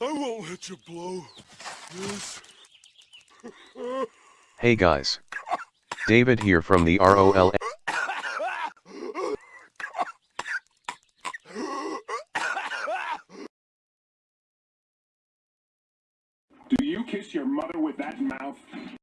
I won't let you blow this. Hey guys. David here from the ROL. Do you kiss your mother with that mouth?